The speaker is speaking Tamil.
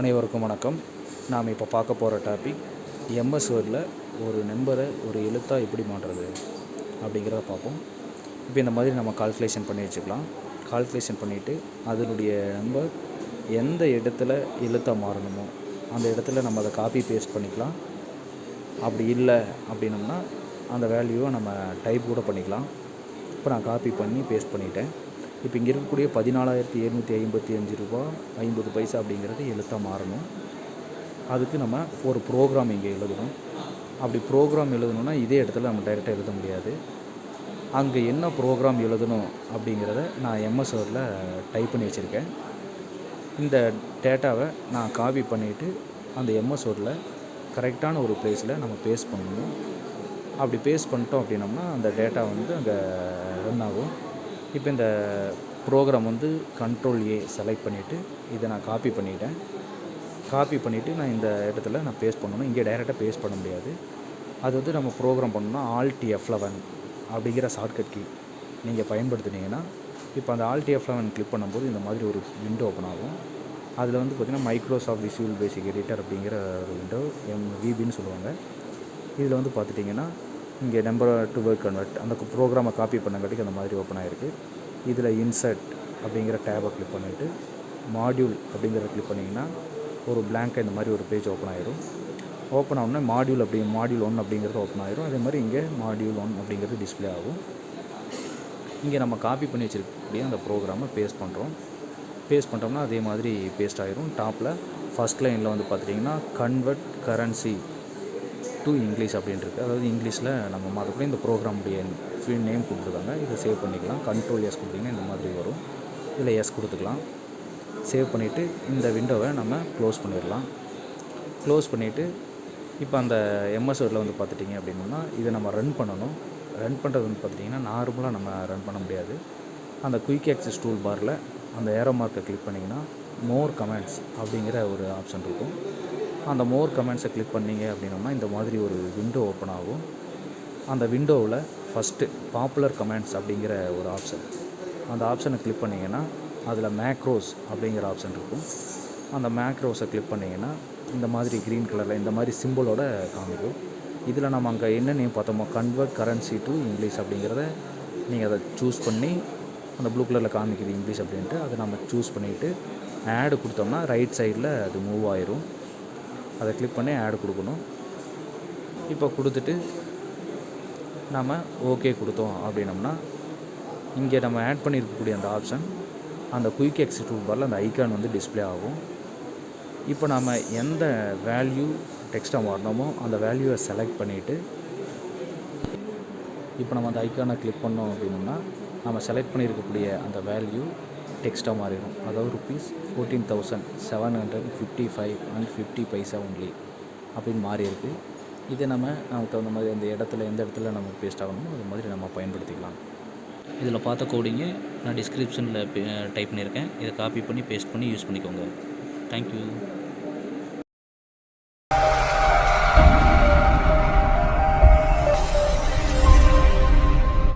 அனைவருக்கும் வணக்கம். நாம் இப்போ பார்க்க போகிற டாபிக் எம்எஸ் வேர்டில் ஒரு நம்பரை ஒரு எழுத்தாக எப்படி மாற்றுறது அப்படிங்கிறத பார்ப்போம். இப்போ இந்த மாதிரி நம்ம கால்குலேஷன் பண்ணி வச்சுக்கலாம். கால்குலேஷன் பண்ணிவிட்டு அதனுடைய நம்பர் எந்த இடத்துல எழுத்தாக மாறணுமோ அந்த இடத்துல நம்ம அதை காப்பி பேஸ்ட் பண்ணிக்கலாம். அப்படி இல்லை அப்படின்னம்னா அந்த வேல்யூவை நம்ம டைப் கூட பண்ணிக்கலாம். இப்போ நான் காப்பி பண்ணி பேஸ்ட் பண்ணிட்டேன். இப்போ இங்கே இருக்கக்கூடிய பதினாலாயிரத்தி எழுநூற்றி ஐம்பத்தி அஞ்சு ரூபா ஐம்பது பைசா அப்படிங்கிறது எழுத்தாக மாறணும். அதுக்கு நம்ம ஒரு ப்ரோக்ராம் இங்கே எழுதணும். அப்படி ப்ரோக்ராம் எழுதணுன்னா இதே இடத்துல நம்ம டைரெக்டாக எழுத முடியாது. அங்கே என்ன ப்ரோக்ராம் எழுதணும் அப்படிங்கிறத நான் எம்எஸ் வேர்டில் டைப் பண்ணி வச்சுருக்கேன். இந்த டேட்டாவை நான் காப்பி பண்ணிவிட்டு அந்த எம்எஸ் வேர்டில் கரெக்டான ஒரு ப்ளேஸில் நம்ம பேஸ்ட் பண்ணணும். அப்படி பேஸ்ட் பண்ணிட்டோம் அப்படின்னம்னா அந்த டேட்டா வந்து அங்கே ரன் ஆகும். இப்போ இந்த ப்ரோக்ராம் வந்து கண்ட்ரோல் ஏ செலக்ட் பண்ணிவிட்டு இதை நான் காப்பி பண்ணிட்டேன். காப்பி பண்ணிவிட்டு நான் இந்த இடத்துல நான் பேஸ்ட் பண்ணணும். இங்கே டைரெக்டாக பேஸ்ட் பண்ண முடியாது. அது வந்து நம்ம ப்ரோக்ராம் பண்ணணும்னா ஆல்டி எஃப் லெவன் அப்படிங்கிற ஷார்ட்கட் கீ நீங்கள் பயன்படுத்துனீங்கன்னா இப்போ அந்த ஆல்டி எஃப் லெவன் கிளிக் பண்ணும்போது இந்த மாதிரி ஒரு விண்டோ ஓப்பன் ஆகும். அதில் வந்து பார்த்திங்கன்னா மைக்ரோசாஃப்ட் விசுவல் பேசிக் எடிட்டர் அப்படிங்கிற ஒரு விண்டோ எம் விபின்னு சொல்லுவாங்க. இதில் வந்து பார்த்துட்டிங்கன்னா இங்கே நம்பர் டு வேர்ட் கன்வெர்ட் அந்த ப்ரோக்ராமை காப்பி பண்ணங்காட்டிக்கு அந்த மாதிரி ஓப்பன் ஆகிருக்கு இதில் இன்சர்ட் அப்படிங்கிற டேபை கிளிக் பண்ணிவிட்டு மாடியூல் அப்படிங்கிறத கிளிக் பண்ணிங்கன்னா ஒரு பிளாங்காக இந்த மாதிரி ஒரு பேஜ் ஓப்பன் ஆயிரும். ஓப்பன் ஆகணும்னா மாடியூல் அப்படி மாடியூல் ஒன் அப்படிங்கிறது ஓப்பன் ஆயிரும். அதே மாதிரி இங்கே மாடியூல் ஒன் அப்படிங்கிறது டிஸ்ப்ளே ஆகும். இங்கே நம்ம காப்பி பண்ணி வச்சிருக்கக்கூடிய அந்த ப்ரோக்ராமை பேஸ்ட் பண்ணுறோம் பேஸ்ட் பண்ணிட்டோம்னா அதே மாதிரி பேஸ்ட் ஆகிரும் டாப்பில் ஃபஸ்ட் லைனில் வந்து பார்த்துட்டிங்கன்னா கன்வெர்ட் கரன்சி டு இங்கிலீஷ் அப்படின்ட்டு அதாவது இங்கிலீஷில் நம்ம மாற்றக்கூடிய இந்த ப்ரோக்ராமுடைய ஃபீல் நேம் கொடுத்துருக்காங்க. இதை சேவ் பண்ணிக்கலாம். கண்ட்ரோல் எஸ் கொடுத்தீங்கன்னா இந்த மாதிரி வரும். இதில் எஸ் கொடுத்துக்கலாம். சேவ் பண்ணிவிட்டு இந்த விண்டோவை நம்ம க்ளோஸ் பண்ணிடலாம். க்ளோஸ் பண்ணிவிட்டு இப்போ அந்த எம்எஸ் வேர்டில் வந்து பார்த்துட்டிங்க அப்படின்னா இதை நம்ம ரன் பண்ணணும். ரன் பண்ணுறது வந்து பார்த்துட்டிங்கன்னா நார்மலாக நம்ம ரன் பண்ண முடியாது. அந்த குயிக் ஆக்சஸ் டூல் பாரில் அந்த ஏரோ மார்க்கை கிளிக் பண்ணிங்கன்னா மோர் கமெண்ட்ஸ் அப்படிங்கிற ஒரு ஆப்ஷன் இருக்கும். அந்த மோர் கமெண்ட்ஸை கிளிக் பண்ணிங்க அப்படின்னோம்னா இந்த மாதிரி ஒரு விண்டோ ஓப்பன் ஆகும். அந்த விண்டோவில் ஃபஸ்ட்டு பாப்புலர் கமெண்ட்ஸ் அப்படிங்கிற ஒரு ஆப்ஷன் அந்த ஆப்ஷனை கிளிக் பண்ணிங்கன்னா அதில் மேக்ரோஸ் அப்படிங்கிற ஆப்ஷன் இருக்கும். அந்த மேக்ரோஸை கிளிக் பண்ணிங்கன்னா இந்த மாதிரி க்ரீன் கலரில் இந்த மாதிரி சிம்பிளோட காமிக்கும். இதில் நம்ம அங்கே என்ன நேம் பார்த்தோமோ கன்வெர்ட் கரன்சி டு இங்கிலீஷ் அப்படிங்கிறத நீங்கள் அதை சூஸ் பண்ணி அந்த ப்ளூ கலரில் காமிக்குது இங்கிலீஷ் அப்படின்ட்டு அதை நம்ம சூஸ் பண்ணிவிட்டு ஆடு கொடுத்தோம்னா ரைட் சைடில் அது மூவ் ஆயிரும். அதை கிளிக் பண்ணி ஆட் கொடுக்கணும். இப்போ கொடுத்துட்டு நாம் ஓகே கொடுத்தோம் அப்படின்னம்னா இங்கே நம்ம ஆட் பண்ணியிருக்கக்கூடிய அந்த ஆப்ஷன் அந்த குயிக் எக்ஸிக்யூட் பாரில் அந்த ஐக்கான் வந்து டிஸ்ப்ளே ஆகும். இப்போ நாம் எந்த வேல்யூ டெக்ஸ்ட்டாக மாறினோமோ அந்த வேல்யூவை செலக்ட் பண்ணிவிட்டு இப்போ நம்ம அந்த ஐக்கானை கிளிக் பண்ணோம் அப்படின்னோம்னா நம்ம செலக்ட் பண்ணியிருக்கக்கூடிய அந்த வேல்யூ டெக்ஸ்ட்டாக மாறிடும். அதாவது rupees fourteen thousand seven hundred fifty five and fifty paisa only அப்படின்னு மாறி இருக்குது இதை நம்ம நமக்கு தகுந்த மாதிரி அந்த இடத்துல எந்த இடத்துல நம்ம பேஸ்ட் ஆகணுமோ அது மாதிரி நம்ம பயன்படுத்திக்கலாம். இதில் பார்த்த கோடிங்கு நான் டிஸ்கிரிப்ஷனில் டைப் பண்ணியிருக்கேன். இதை காப்பி பண்ணி பேஸ்ட் பண்ணி யூஸ் பண்ணிக்கோங்க. தேங்க்யூ